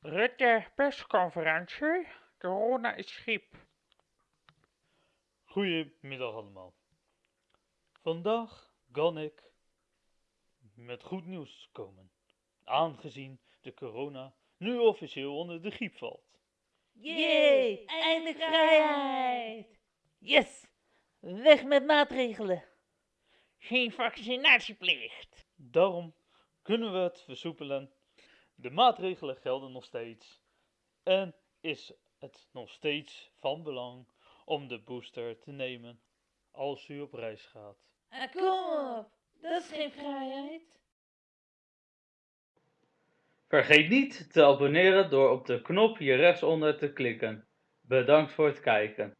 Rutte persconferentie. Corona is griep. Goedemiddag allemaal. Vandaag kan ik met goed nieuws komen, aangezien de corona nu officieel onder de griep valt. Jee, eindelijk vrijheid! Yes, weg met maatregelen. Geen vaccinatieplicht. Daarom kunnen we het versoepelen. De maatregelen gelden nog steeds. En is het nog steeds van belang om de booster te nemen als u op reis gaat. Ah, kom op, dat is geen vrijheid. Vergeet niet te abonneren door op de knop hier rechtsonder te klikken. Bedankt voor het kijken.